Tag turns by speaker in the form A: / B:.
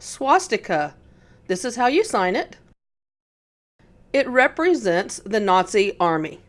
A: swastika. This is how you sign it. It represents the Nazi army.